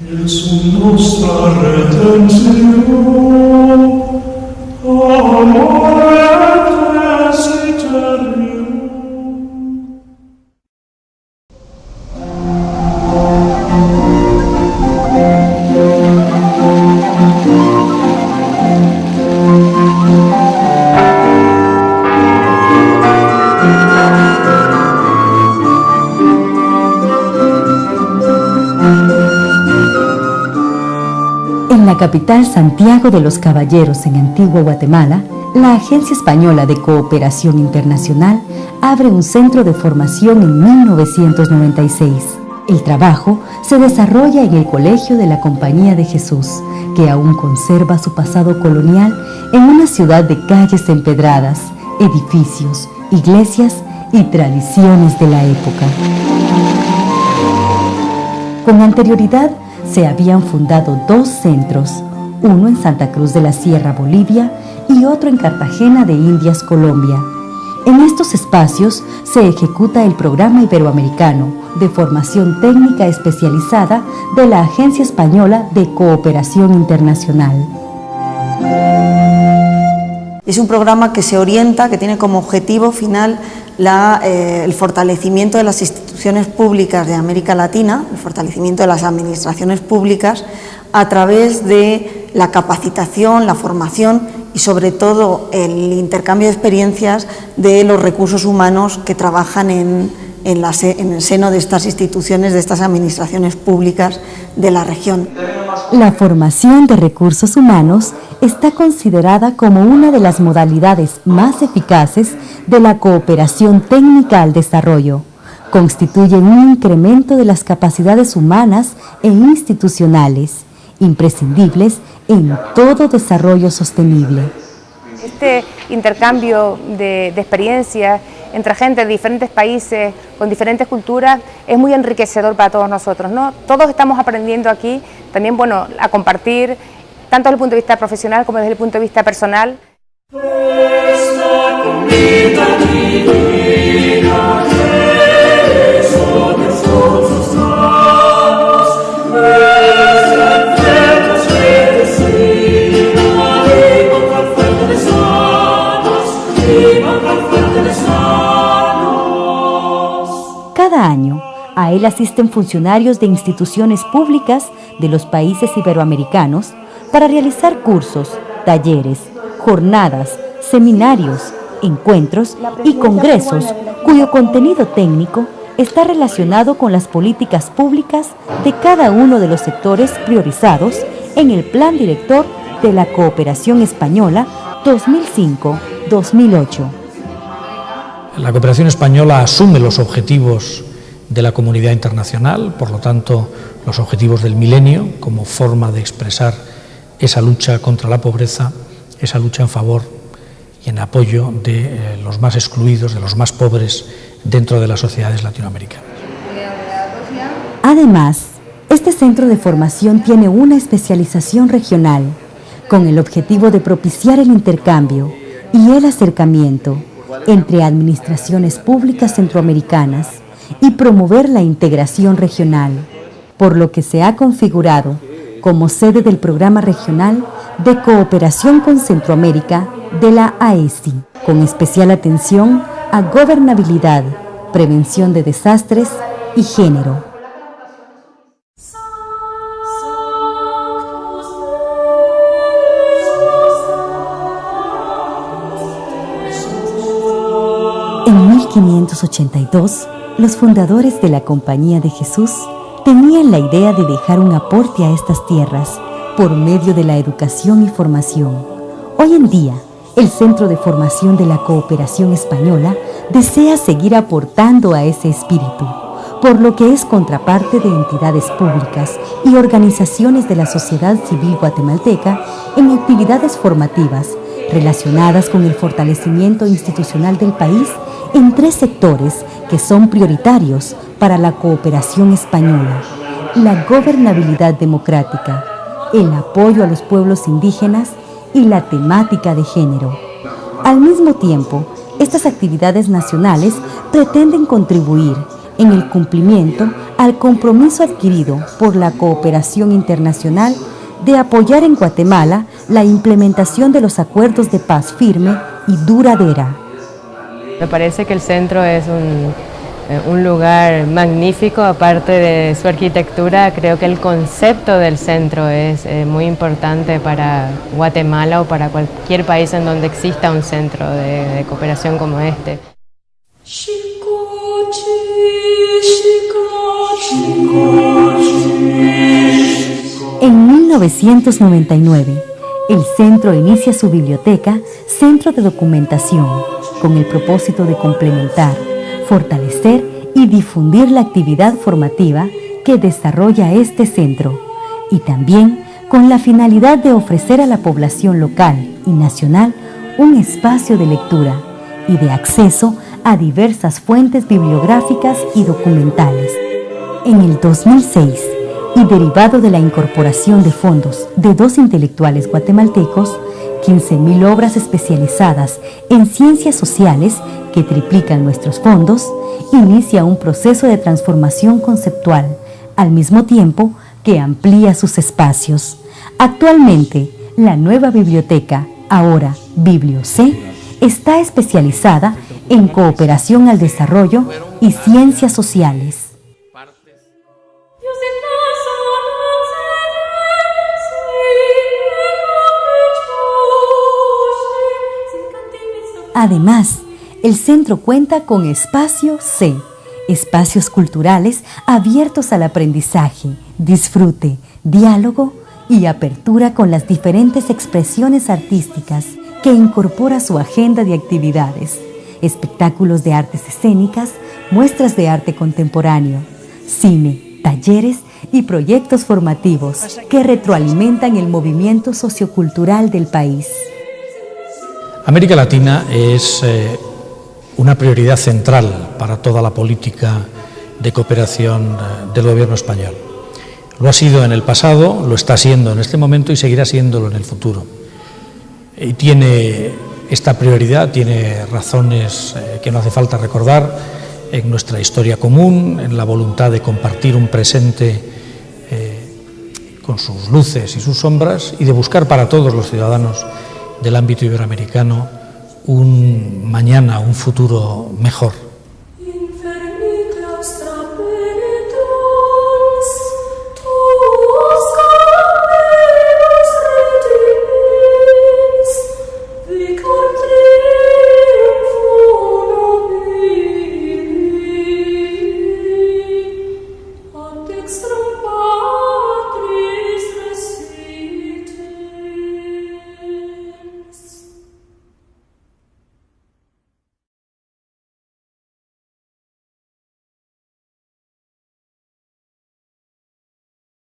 Iesum nostra retentio, amore et la capital Santiago de los Caballeros, en Antigua Guatemala, la Agencia Española de Cooperación Internacional abre un centro de formación en 1996. El trabajo se desarrolla en el Colegio de la Compañía de Jesús, que aún conserva su pasado colonial en una ciudad de calles empedradas, edificios, iglesias y tradiciones de la época. Con anterioridad se habían fundado dos centros, uno en Santa Cruz de la Sierra, Bolivia, y otro en Cartagena de Indias, Colombia. En estos espacios se ejecuta el programa iberoamericano de formación técnica especializada de la Agencia Española de Cooperación Internacional. Es un programa que se orienta, que tiene como objetivo final eh, el fortalecimiento de las instituciones públicas de América Latina, el fortalecimiento de las administraciones públicas a través de la capacitación, la formación y sobre todo el intercambio de experiencias de los recursos humanos que trabajan en, en el seno de estas instituciones, de estas administraciones públicas de la región. La formación de recursos humanos está considerada como una de las modalidades más eficaces de la cooperación técnica al desarrollo. Constituye un incremento de las capacidades humanas e institucionales, imprescindibles en todo desarrollo sostenible. Este intercambio de, de experiencias entre gente de diferentes países, con diferentes culturas, es muy enriquecedor para todos nosotros. ¿no? Todos estamos aprendiendo aquí también bueno, a compartir, tanto desde el punto de vista profesional como desde el punto de vista personal. Cada año, a él asisten funcionarios de instituciones públicas de los países iberoamericanos para realizar cursos, talleres, jornadas, seminarios, encuentros y congresos cuyo contenido técnico está relacionado con las políticas públicas de cada uno de los sectores priorizados en el Plan Director de la Cooperación Española 2005-2008. La cooperación española asume los objetivos de la comunidad internacional, por lo tanto, los objetivos del milenio como forma de expresar esa lucha contra la pobreza, esa lucha en favor y en apoyo de eh, los más excluidos, de los más pobres dentro de las sociedades latinoamericanas. Además, este centro de formación tiene una especialización regional con el objetivo de propiciar el intercambio y el acercamiento entre administraciones públicas centroamericanas y promover la integración regional, por lo que se ha configurado como sede del Programa Regional de Cooperación con Centroamérica de la AESI, con especial atención a gobernabilidad, prevención de desastres y género. En 1582, los fundadores de la Compañía de Jesús tenían la idea de dejar un aporte a estas tierras por medio de la educación y formación. Hoy en día, el Centro de Formación de la Cooperación Española desea seguir aportando a ese espíritu, por lo que es contraparte de entidades públicas y organizaciones de la sociedad civil guatemalteca en actividades formativas relacionadas con el fortalecimiento institucional del país en tres sectores que son prioritarios para la cooperación española, la gobernabilidad democrática, el apoyo a los pueblos indígenas y la temática de género. Al mismo tiempo, estas actividades nacionales pretenden contribuir en el cumplimiento al compromiso adquirido por la cooperación internacional de apoyar en Guatemala la implementación de los acuerdos de paz firme y duradera. Me parece que el centro es un, eh, un, lugar magnífico, aparte de su arquitectura, creo que el concepto del centro es eh, muy importante para Guatemala o para cualquier país en donde exista un centro de, de cooperación como este. En 1999, el centro inicia su biblioteca Centro de Documentación con el propósito de complementar, fortalecer y difundir la actividad formativa que desarrolla este centro y también con la finalidad de ofrecer a la población local y nacional un espacio de lectura y de acceso a diversas fuentes bibliográficas y documentales. En el 2006, y derivado de la incorporación de fondos de dos intelectuales guatemaltecos, 15.000 obras especializadas en ciencias sociales que triplican nuestros fondos, inicia un proceso de transformación conceptual, al mismo tiempo que amplía sus espacios. Actualmente, la nueva biblioteca, ahora BiblioC, está especializada en cooperación al desarrollo y ciencias sociales. Además, el centro cuenta con Espacio C, espacios culturales abiertos al aprendizaje, disfrute, diálogo y apertura con las diferentes expresiones artísticas que incorpora su agenda de actividades, espectáculos de artes escénicas, muestras de arte contemporáneo, cine, talleres y proyectos formativos que retroalimentan el movimiento sociocultural del país. América Latina es eh, una prioridad central para toda la política de cooperación eh, del gobierno español. Lo ha sido en el pasado, lo está siendo en este momento y seguirá siéndolo en el futuro. Y tiene esta prioridad, tiene razones eh, que no hace falta recordar en nuestra historia común, en la voluntad de compartir un presente con sus luces y sus sombras y de buscar para todos los ciudadanos del ámbito iberoamericano un mañana, un futuro mejor.